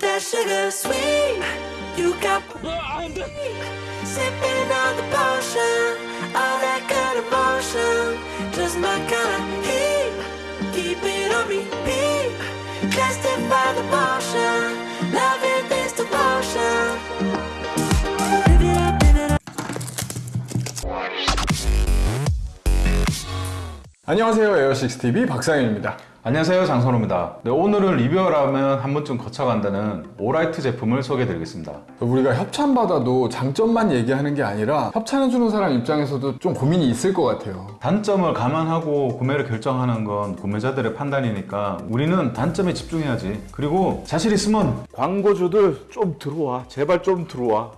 That sugar sweet. You got sipping on the potion. All that good emotion. Just my kind of heat. Keep it on repeat. Testify the potion. Loving this devotion. Live it up, live it up. 안녕하세요 에어식스TV 박상현입니다 안녕하세요 장선호입니다. 네, 오늘은 리뷰를 하면 한 번쯤 거쳐간다는 오라이트 제품을 소개해드리겠습니다. 우리가 협찬받아도 장점만 얘기하는 게 아니라 협찬해주는 사람 입장에서도 좀 고민이 있을 것 같아요. 단점을 감안하고 구매를 결정하는 건 구매자들의 판단이니까 우리는 단점에 집중해야지. 그리고 자신 있으면 광고주들 좀 들어와. 제발 좀 들어와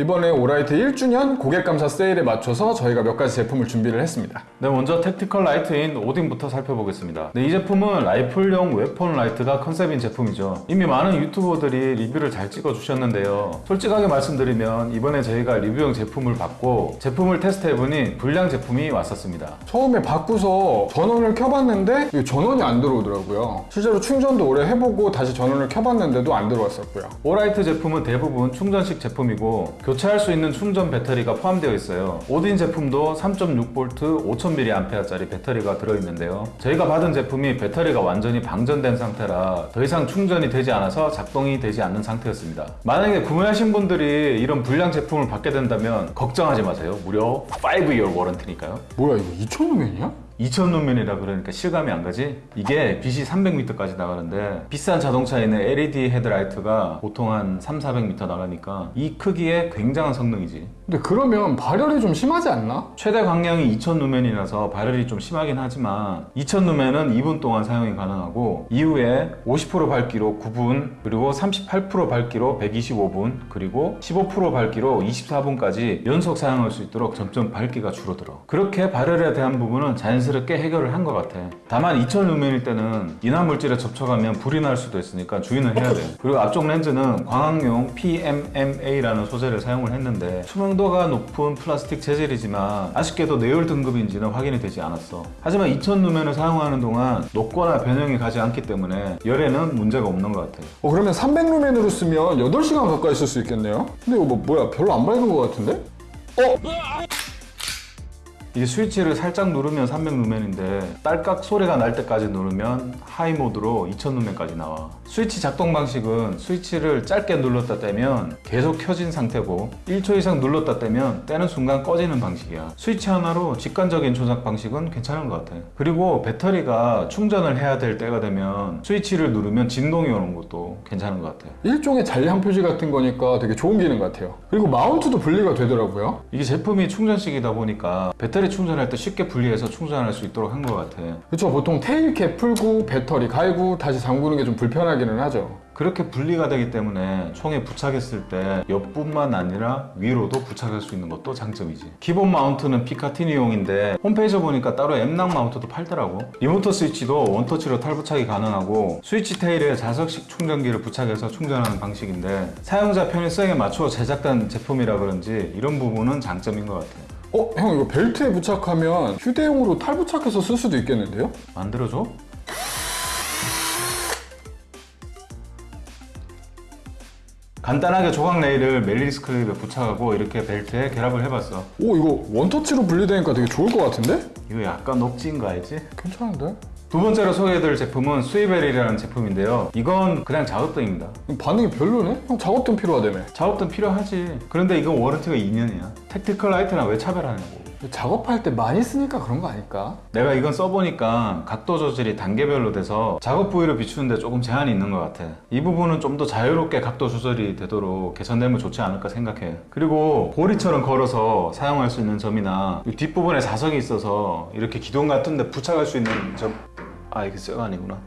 이번에 오라이트 1주년 고객감사 세일에 맞춰서 저희가 몇 가지 제품을 준비를 했습니다. 네, 먼저 tactical light인 오딘부터 살펴보겠습니다. 네, 이 제품은 라이플용 weapon light가 컨셉인 제품이죠. 이미 많은 유튜버들이 리뷰를 잘 찍어주셨는데요. 솔직하게 말씀드리면 이번에 저희가 리뷰용 제품을 받고 제품을 테스트해보니 불량 제품이 왔었습니다. 처음에 받고서 전원을 켜봤는데 이 전원이 안 들어오더라고요. 실제로 충전도 오래 해보고 다시 전원을 켜봤는데도 안 들어왔었고요. 오라이트 제품은 대부분 충전식 제품이고 교체할 수 있는 충전 배터리가 포함되어 있어요. 오딘 제품도 3.6V 5000mAh짜리 배터리가 들어있는데요. 저희가 받은 제품이 배터리가 완전히 방전된 상태라 더 이상 충전이 되지 않아서 작동이 되지 않는 상태였습니다. 만약에 구매하신 분들이 이런 불량 제품을 받게 된다면 걱정하지 마세요. 무려 5year 워런티니까요. 뭐야 이거 2,000루멘이야? 2000 루멘이라 그러니까 실감이 안 가지? 이게 빛이 300m까지 나가는데 비싼 자동차에는 LED 헤드라이트가 보통 한 3, 400m 나가니까 이 크기에 굉장한 성능이지 근데 그러면 발열이 좀 심하지 않나? 최대 광량이 2000 루멘이라서 발열이 좀 심하긴 하지만 2000 루멘은 2분 동안 사용이 가능하고 이후에 50% 밝기로 9분 그리고 38% 밝기로 125분 그리고 15% 밝기로 24분까지 연속 사용할 수 있도록 점점 밝기가 줄어들어 그렇게 발열에 대한 부분은 자연스럽게 해결을 한 것 같아. 다만 2000루멘일 때는 인화 물질에 접촉하면 불이 날 수도 있으니까 주의는 해야 돼. 그리고 앞쪽 렌즈는 광학용 PMMA라는 소재를 사용을 했는데 투명도가 높은 플라스틱 재질이지만 아쉽게도 내열 등급인지는 확인이 되지 않았어. 하지만 2000루멘을 사용하는 동안 녹거나 변형이 가지 않기 때문에 열에는 문제가 없는 것 같아. 어 그러면 300루멘으로 쓰면 8시간 가까이 쓸 수 있겠네요? 근데 이거 뭐, 뭐야? 별로 안 밝은 것 같은데? 이게 스위치를 살짝 누르면 300루멘인데 딸깍 소리가 날 때까지 누르면 high 모드로 2000루멘까지 나와. 스위치 작동 방식은 스위치를 짧게 눌렀다 떼면 계속 켜진 상태고 1초 이상 눌렀다 떼면 떼는 순간 꺼지는 방식이야. 스위치 하나로 직관적인 조작 방식은 괜찮은 것 같아. 그리고 배터리가 충전을 해야 될 때가 되면 스위치를 누르면 진동이 오는 것도 괜찮은 것 같아. 일종의 잔량 표시 같은 거니까 되게 좋은 기능 같아요. 그리고 마운트도 분리가 되더라고요. 이게 제품이 충전식이다 보니까 배터리 충전할 때 쉽게 분리해서 충전할 수 있도록 한 것 같아. 그렇죠 보통 tail cap 풀고 배터리 갈고 다시 잠그는 게 좀 불편하기는 하죠. 그렇게 분리가 되기 때문에 총에 부착했을 때 옆뿐만 아니라 위로도 부착할 수 있는 것도 장점이지. 기본 마운트는 피카티니용인데 홈페이지 보니까 따로 M-LOK 마운트도 팔더라고. remote 스위치도 원터치로 탈부착이 가능하고 스위치 tail에 자석식 충전기를 부착해서 충전하는 방식인데 사용자 편의성에 맞춰 제작된 제품이라 그런지 이런 부분은 장점인 것 같아 어? 형 이거 벨트에 부착하면 휴대용으로 탈부착해서 쓸 수도 있겠는데요? 만들어줘? 간단하게 조각 레일을 MALICE 클립에 부착하고 이렇게 벨트에 결합을 해봤어 오 이거 원터치로 분리되니까 되게 좋을 것 같은데? 이거 약간 억지인 거 알지? 괜찮은데? 두 번째로 소개해드릴 제품은 Swivel이라는 제품인데요. 이건 그냥 작업등입니다. 반응이 별로네? 형 작업등 필요하다며. 작업등 필요하지. 그런데 이건 warranty가 2년이야. tactical light랑 왜 차별하냐고. 작업할 때 많이 쓰니까 그런 거 아닐까? 내가 이건 써보니까 각도 조절이 단계별로 돼서 작업 부위를 비추는데 조금 제한이 있는 것 같아. 이 부분은 좀 더 자유롭게 각도 조절이 되도록 개선되면 좋지 않을까 생각해. 그리고 고리처럼 걸어서 사용할 수 있는 점이나 이 뒷부분에 자석이 있어서 이렇게 기둥 같은 데 부착할 수 있는 점 아 이게 쇠가 아니구나.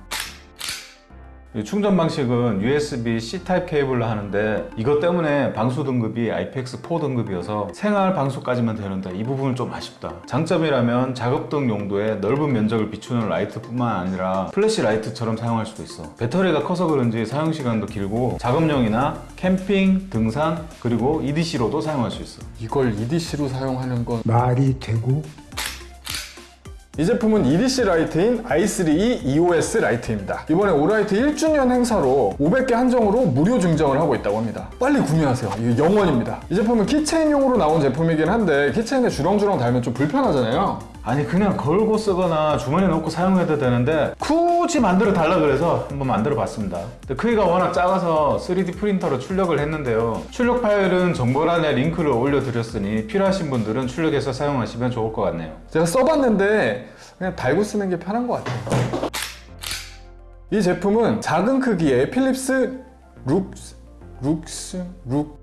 이 충전 방식은 USB-C 타입 케이블로 하는데 이것 때문에 방수 등급이 IPX4 등급이어서 생활 방수까지만 되는데 이 부분은 좀 아쉽다. 장점이라면 작업 등 용도의 넓은 면적을 비추는 라이트뿐만 아니라 flashlight처럼 사용할 수도 있어. 배터리가 커서 그런지 사용시간도 길고 작업용이나 캠핑, 등산, 그리고 EDC로도 사용할 수 있어. 이걸 EDC로 사용하는 건 말이 되고 이 제품은 EDC 라이트인 i3E EOS 라이트입니다. 이번에 오라이트 1주년 행사로 500개 한정으로 무료 증정을 하고 있다고 합니다. 빨리 구매하세요. 이게 영원입니다. 이 제품은 keychain용으로 나온 제품이긴 한데 keychain에 주렁주렁 달면 좀 불편하잖아요. 아니 그냥 걸고 쓰거나 주머니에 넣고 사용해도 되는데 굳이 만들어 달라 그래서 한번 만들어 봤습니다 크기가 워낙 작아서 3D 프린터로 출력을 했는데요 출력 파일은 정보란에 링크를 올려 드렸으니 필요하신 분들은 출력해서 사용하시면 좋을 것 같네요 제가 써봤는데 그냥 달고 쓰는 게 편한 것 같아요. 이 제품은 작은 크기의 필립스 룩스 룩스 룩 Luxin.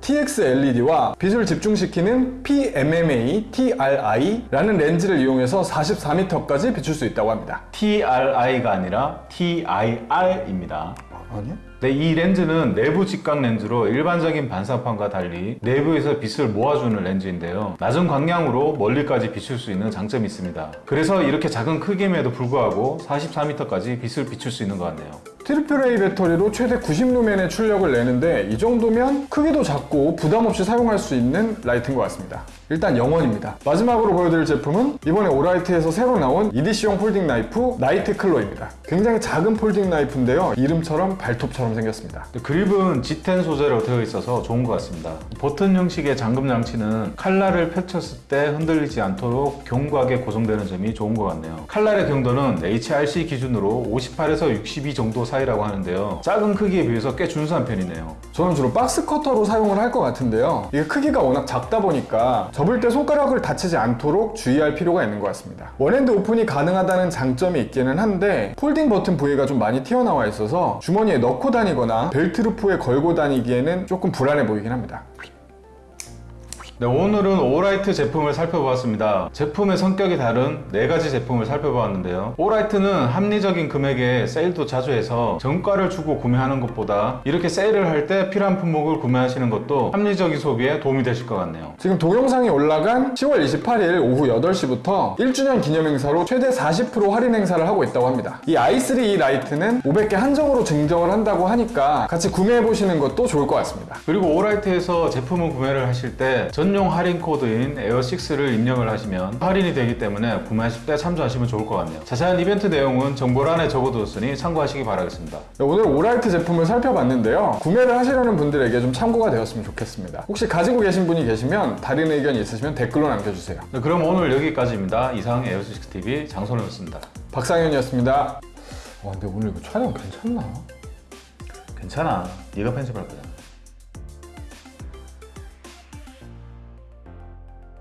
TX LED와 빛을 집중시키는 PMMA TRI라는 렌즈를 이용해서 44m까지 비출 수 있다고 합니다. TRI가 아니라 TIR입니다 아니요? 네, 이 렌즈는 내부 직각 렌즈로 일반적인 반사판과 달리 내부에서 빛을 모아주는 렌즈인데요. 낮은 광량으로 멀리까지 비출 수 있는 장점이 있습니다. 그래서 이렇게 작은 크기임에도 불구하고 44m까지 빛을 비출 수 있는 것 같네요. triple A 배터리로 최대 90루멘의 출력을 내는데 이 정도면 크기도 작고 부담 없이 사용할 수 있는 라이트인 것 같습니다. 일단 영원입니다. 마지막으로 보여드릴 제품은 이번에 오라이트에서 새로 나온 EDC용 folding knife 나이트 클로입니다. 굉장히 작은 folding knife인데요. 이름처럼 발톱처럼 생겼습니다. 그립은 G10 소재로 되어 있어서 좋은 것 같습니다. 버튼 형식의 잠금 장치는 칼날을 펼쳤을 때 흔들리지 않도록 견고하게 고정되는 점이 좋은 것 같네요. 칼날의 경도는 HRC 기준으로 58에서 62 정도 사이라고 하는데요. 작은 크기에 비해서 꽤 준수한 편이네요. 저는 주로 box cutter로 사용을 할 것 같은데요. 이게 크기가 워낙 작다 보니까 접을 때 손가락을 다치지 않도록 주의할 필요가 있는 것 같습니다. one-hand open이 가능하다는 장점이 있기는 한데 folding 버튼 부위가 좀 많이 튀어나와 있어서 주머니에 넣고 다니거나 belt loop에 걸고 다니기에는 조금 불안해 보이긴 합니다. 네, 오늘은 오라이트 제품을 살펴보았습니다. 제품의 성격이 다른 네 가지 제품을 살펴보았는데요. 오라이트는 합리적인 금액에 세일도 자주 해서 정가를 주고 구매하는 것보다 이렇게 세일을 할 때 필요한 품목을 구매하시는 것도 합리적인 소비에 도움이 되실 것 같네요. 지금 동영상이 올라간 10월 28일 오후 8시부터 1주년 기념 행사로 최대 40% 할인 행사를 하고 있다고 합니다. 이 i3E 라이트는 500개 한정으로 증정을 한다고 하니까 같이 구매해 보시는 것도 좋을 것 같습니다. 그리고 오라이트에서 제품을 구매를 하실 때 전용 할인 코드인 에어6를 입력을 하시면 할인이 되기 때문에 구매하실 때 참조하시면 좋을 것 같네요. 자세한 이벤트 내용은 정보란에 적어두었으니 참고하시기 바라겠습니다. 네, 오늘 오라이트 제품을 살펴봤는데요. 구매를 하시려는 분들에게 좀 참고가 되었으면 좋겠습니다. 혹시 가지고 계신 분이 계시면 다른 의견이 있으시면 댓글로 남겨주세요. 네, 그럼 오늘 여기까지입니다. 이상 에어6TV 장선호였습니다. 박상현이었습니다. 와, 근데 오늘 이거 촬영 괜찮나? 괜찮아. 네가 편집할 거야.